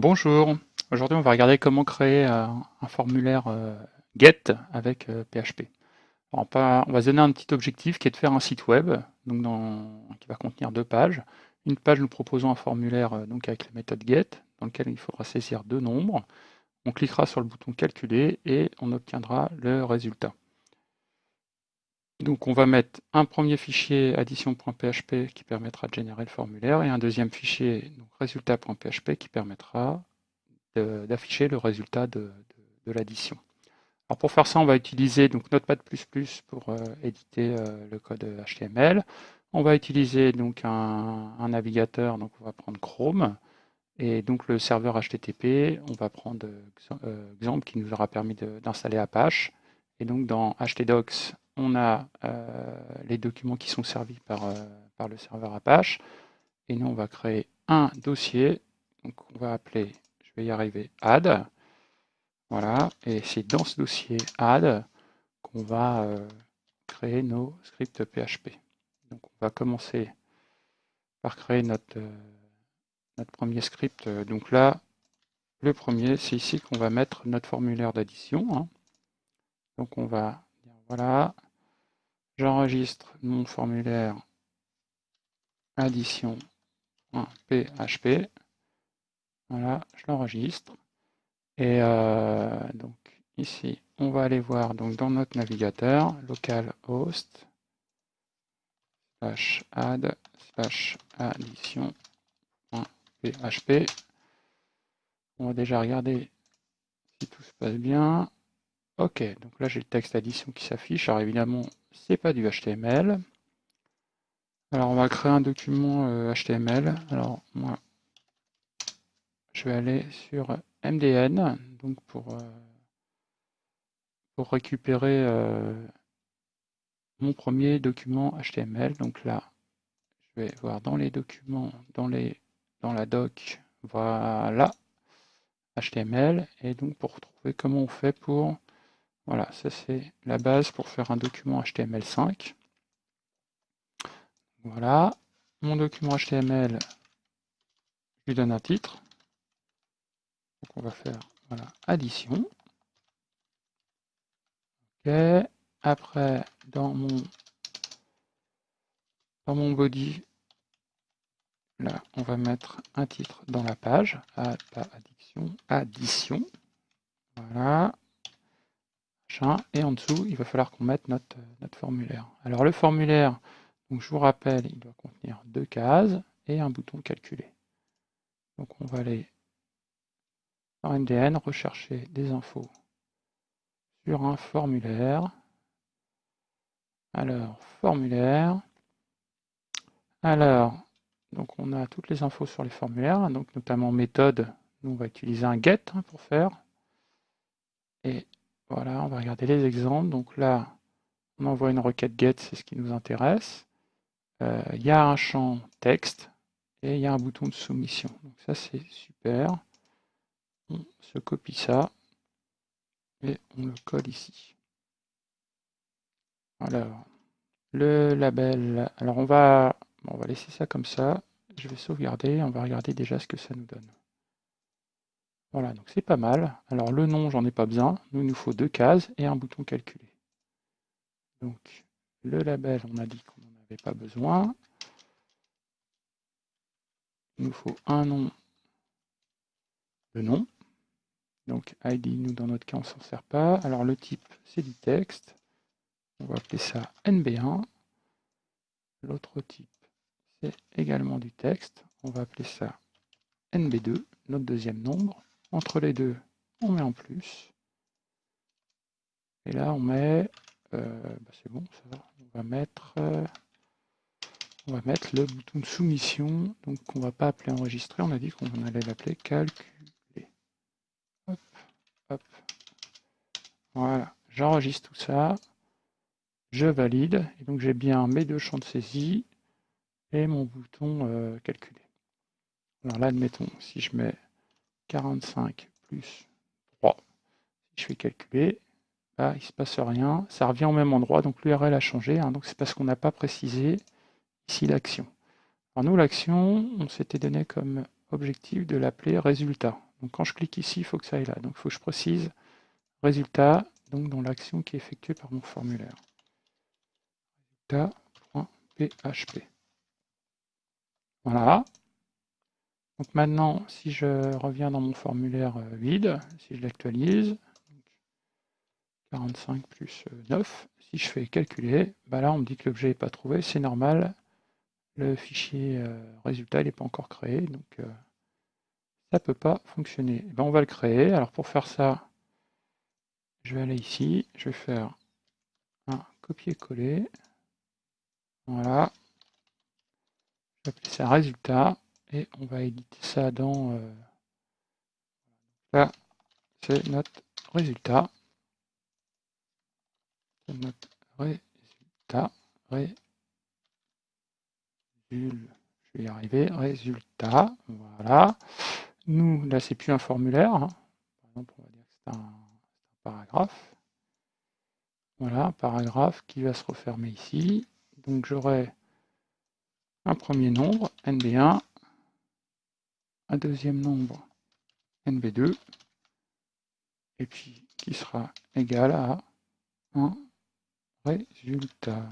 Bonjour, aujourd'hui on va regarder comment créer un, formulaire euh, GET avec PHP. Euh, on, va se donner un petit objectif qui est de faire un site web qui va contenir deux pages. Une page nous proposant un formulaire euh, avec la méthode GET dans lequel il faudra saisir deux nombres. On cliquera sur le bouton calculer et on obtiendra le résultat. Donc on va mettre un premier fichier addition.php qui permettra de générer le formulaire et un deuxième fichier résultat.php qui permettra d'afficher le résultat de, l'addition. Alors pour faire ça, on va utiliser donc Notepad++ pour euh, éditer euh, le code HTML. On va utiliser donc un, navigateur, donc on va prendre Chrome. Et donc le serveur HTTP, on va prendre euh, Xampp qui nous aura permis d'installer Apache. Et donc dans htdocs, on a euh, les documents qui sont servis par, euh, par, le serveur Apache. Et nous, on va créer un dossier. Donc, on va appeler, je vais y arriver, add. Voilà. Et c'est dans ce dossier add qu'on va euh, créer nos scripts PHP. Donc, on va commencer par créer notre, notre premier script. Donc là, le premier, c'est ici qu'on va mettre notre formulaire d'addition. Hein. Donc on va dire voilà, J'enregistre mon formulaire addition.php. Voilà, je l'enregistre. Et euh, donc ici, on va aller voir donc dans notre navigateur localhost slash add slash addition.php. On va déjà regarder si tout se passe bien. Ok, donc là j'ai le texte addition qui s'affiche. Alors évidemment, c'est pas du HTML. Alors on va créer un document HTML. Euh, Alors moi, je vais aller sur MDN, donc pour, euh, pour récupérer euh, mon premier document HTML. Donc là, je vais voir dans les documents, dans, les, dans la doc, voilà, HTML. Et donc pour trouver comment on fait pour voilà, ça c'est la base pour faire un document HTML5. Voilà, mon document HTML, je lui donne un titre. Donc on va faire voilà, addition. Ok, après dans mon body, là on va mettre un titre dans la page, addition, addition. Voilà, et en dessous, il va falloir qu'on mette notre, notre formulaire. Alors le formulaire, donc je vous rappelle, il doit contenir deux cases et un bouton calculer. Donc on va aller dans MDN, rechercher des infos sur un formulaire. Alors, formulaire. Alors, donc on a toutes les infos sur les formulaires, donc notamment méthode. Nous, on va utiliser un get hein, pour faire. Et voilà, on va regarder les exemples. Donc là, on envoie une requête get, c'est ce qui nous intéresse. Euh, il y a un champ texte et il y a un bouton de soumission. Donc ça, c'est super. On se copie ça et on le colle ici. Alors, le label. Alors, on va, on va laisser ça comme ça. Je vais sauvegarder. On va regarder déjà ce que ça nous donne. Voilà, donc c'est pas mal. Alors le nom, j'en ai pas besoin. Nous, il nous faut deux cases et un bouton calculer. Donc le label, on a dit qu'on n'en avait pas besoin. Il nous faut un nom de nom. Donc ID, nous dans notre cas, on s'en sert pas. Alors le type, c'est du texte. On va appeler ça NB1. L'autre type, c'est également du texte. On va appeler ça NB2, notre deuxième nombre. Entre les deux, on met en plus. Et là, on met... Euh, bah, c'est bon, ça va. On va mettre... Euh, on va mettre le bouton de soumission, donc on va pas appeler enregistrer, on a dit qu'on allait l'appeler calculer. Hop, hop. Voilà, j'enregistre tout ça, je valide, et donc j'ai bien mes deux champs de saisie et mon bouton euh, calculer. Alors là, admettons, si je mets 45 plus 3. Si je fais calculer, là, il ne se passe rien. Ça revient au même endroit, donc l'URL a changé. Hein. donc c'est parce qu'on n'a pas précisé ici l'action. Alors nous, l'action, on s'était donné comme objectif de l'appeler résultat. Donc quand je clique ici, il faut que ça aille là. Donc il faut que je précise résultat, donc dans l'action qui est effectuée par mon formulaire. Résultat.php. Voilà. Donc maintenant, si je reviens dans mon formulaire euh, vide, si je l'actualise, 45 plus 9, si je fais calculer, bah là on me dit que l'objet n'est pas trouvé, c'est normal, le fichier euh, résultat n'est pas encore créé, donc euh, ça ne peut pas fonctionner. Eh ben, on va le créer, alors pour faire ça, je vais aller ici, je vais faire un copier-coller, voilà, je vais appeler ça résultat, et on va éditer ça dans... Euh, là, c'est notre résultat. Notre résultat. Ré, je vais y arriver. Résultat. Voilà. Nous, là, c'est plus un formulaire. Hein. Par exemple, on va dire que c'est un, paragraphe. Voilà, un paragraphe qui va se refermer ici. Donc j'aurai un premier nombre, NB1, un deuxième nombre NB2, et puis qui sera égal à un résultat.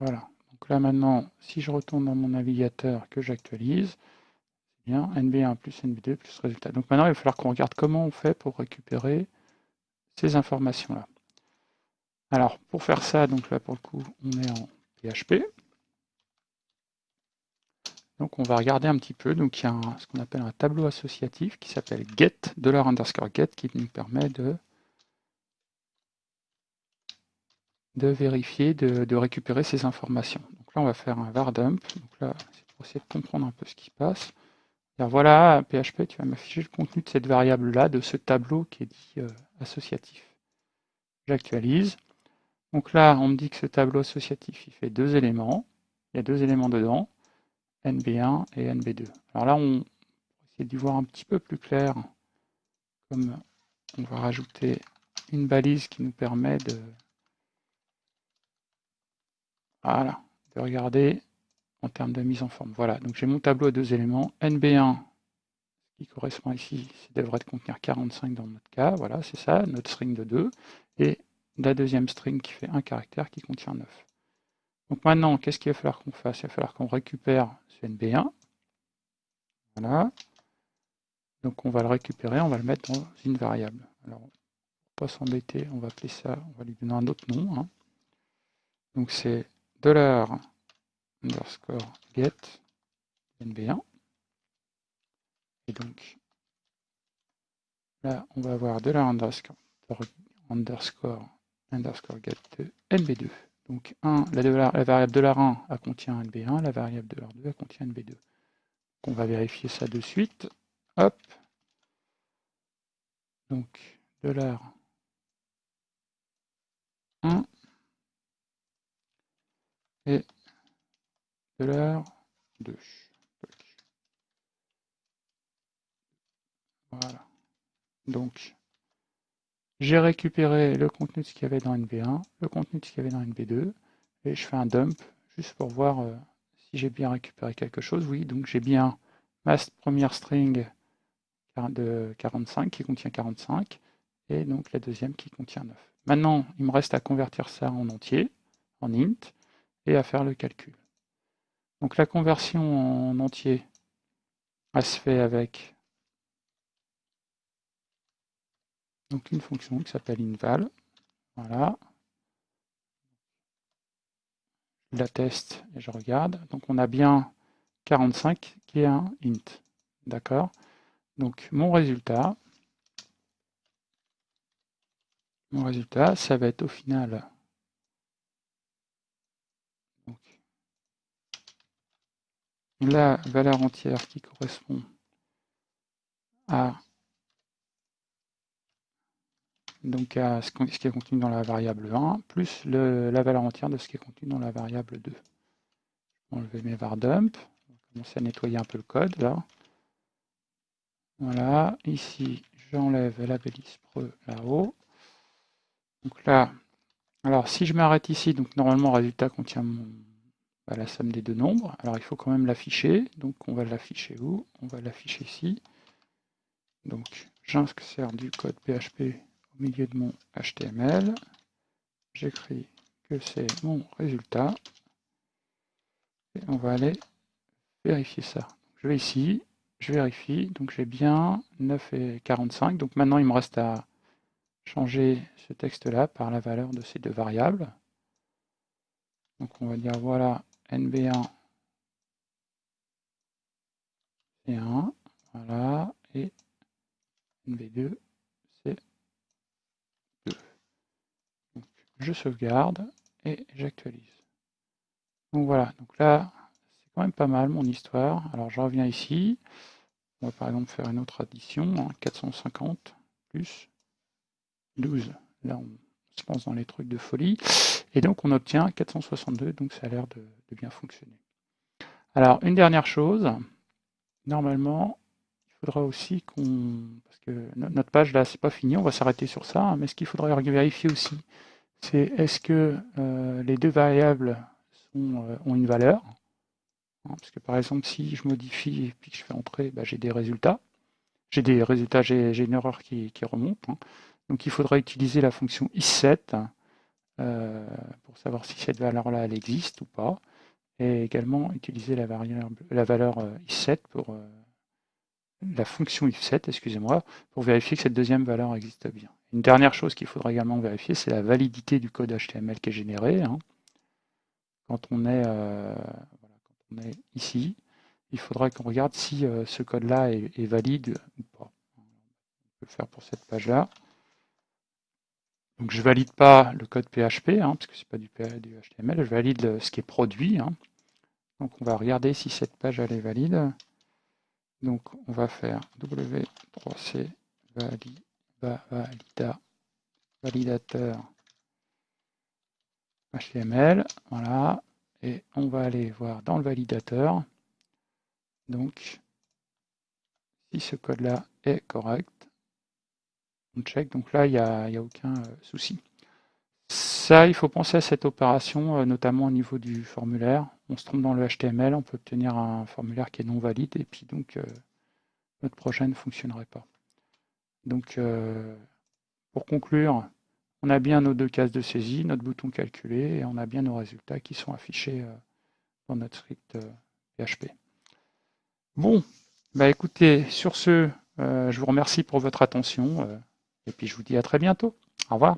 Voilà. Donc là maintenant, si je retourne dans mon navigateur que j'actualise, c'est bien NB1 plus NB2 plus résultat. Donc maintenant, il va falloir qu'on regarde comment on fait pour récupérer ces informations-là. Alors, pour faire ça, donc là, pour le coup, on est en PHP. Donc on va regarder un petit peu. Donc il y a ce qu'on appelle un tableau associatif qui s'appelle get, dollar underscore get, qui nous permet de, vérifier, de, récupérer ces informations. Donc là on va faire un var dump. Donc là c'est pour essayer de comprendre un peu ce qui se passe. voilà, PHP, tu vas m'afficher le contenu de cette variable-là, de ce tableau qui est dit euh, associatif. J'actualise. Donc là, on me dit que ce tableau associatif, il fait deux éléments. Il y a deux éléments dedans. NB1 et NB2. Alors là, on va essayer d'y voir un petit peu plus clair, comme on va rajouter une balise qui nous permet de regarder en termes de mise en forme. Voilà, donc j'ai mon tableau à deux éléments. NB1, qui correspond ici, ça devrait contenir 45 dans notre cas. Voilà, c'est ça, notre string de 2. Et la deuxième string qui fait un caractère qui contient 9. Donc maintenant, qu'est-ce qu'il va falloir qu'on fasse? Il va falloir qu'on récupère ce NB1. Voilà. Donc on va le récupérer, on va le mettre dans une variable. Alors, pour pas s'embêter, on va appeler ça, on va lui donner un autre nom. Hein. Donc c'est dollar underscore get NB1. Et donc là, on va avoir dollar underscore underscore underscore get NB2. Donc 1, la, la variable $1 a contient NB1, la variable $2 a contient NB2. Donc on va vérifier ça de suite. Hop. Donc $1 et $2. Voilà. Donc j'ai récupéré le contenu de ce qu'il y avait dans NB1, le contenu de ce qu'il y avait dans NB2, et je fais un dump juste pour voir euh, si j'ai bien récupéré quelque chose. Oui, donc j'ai bien ma première string de 45 qui contient 45, et donc la deuxième qui contient 9. Maintenant, il me reste à convertir ça en entier, en int, et à faire le calcul. Donc la conversion en entier, elle se fait avec donc une fonction qui s'appelle inval. Voilà. Je la teste et je regarde. Donc on a bien 45 qui est un int. D'accord? Donc mon résultat, mon résultat, ça va être au final la valeur entière qui correspond à donc à ce qui est contenu dans la variable 1, plus la valeur entière de ce qui est contenu dans la variable 2. Je vais enlever mes var dump, on va commencer à nettoyer un peu le code là. Voilà, ici j'enlève la balise pre là-haut. Donc là, alors si je m'arrête ici, donc normalement le résultat contient bah, la somme des deux nombres. Alors il faut quand même l'afficher, donc on va l'afficher où? On va l'afficher ici. Donc j'insère du code PHP au milieu de mon HTML. J'écris que c'est mon résultat. Et on va aller vérifier ça. Je vais ici, je vérifie, donc j'ai bien 9 et 45. Donc maintenant il me reste à changer ce texte-là par la valeur de ces deux variables. Donc on va dire voilà NB1 c'est 1, voilà, et NB2 c'est 2. Donc sauvegarde et j'actualise. Donc voilà, donc là c'est quand même pas mal mon histoire. Alors je reviens ici, on va par exemple faire une autre addition, 450 hein, plus 12. Là on se lance dans les trucs de folie. Et donc on obtient 462, donc ça a l'air de, bien fonctionner. Alors une dernière chose, normalement, il faudra aussi qu'on... Parce que notre page là, c'est pas fini, on va s'arrêter sur ça, hein, mais ce qu'il faudrait vérifier aussi, c'est est-ce que euh, les deux variables euh, ont une valeur hein, Parce que par exemple, si je modifie et que je fais entrer, bah, j'ai des résultats. J'ai des résultats, j'ai une erreur qui, remonte. Hein. Donc il faudra utiliser la fonction is7 euh, pour savoir si cette valeur-là existe ou pas. Et également utiliser la, valeur euh, is7 pour la fonction if7, excusez-moi, pour vérifier que cette deuxième valeur existe bien. Une dernière chose qu'il faudra également vérifier, c'est la validité du code HTML qui est généré. Hein. Quand, on est, quand on est ici, il faudra qu'on regarde si ce code-là est, valide ou pas. On peut le faire pour cette page-là. Donc je valide pas le code PHP, hein, parce que c'est pas du, HTML, je valide ce qui est produit. Hein. Donc on va regarder si cette page est valide. Donc on va faire W3C valida, validateur HTML, voilà, et on va aller voir dans le validateur, donc si ce code-là est correct, on check, donc là, il n'y a, aucun euh, souci. Ça, il faut penser à cette opération, euh, notamment au niveau du formulaire. On se trompe dans le HTML, on peut obtenir un formulaire qui est non valide, et puis donc euh, notre projet ne fonctionnerait pas. Donc, pour conclure, on a bien nos deux cases de saisie, notre bouton calculé, et on a bien nos résultats qui sont affichés dans notre script PHP. Bon, bah écoutez, sur ce, je vous remercie pour votre attention. Et puis je vous dis à très bientôt. Au revoir.